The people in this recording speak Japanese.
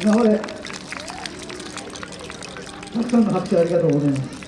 今までたくさんの拍手ありがとうございます。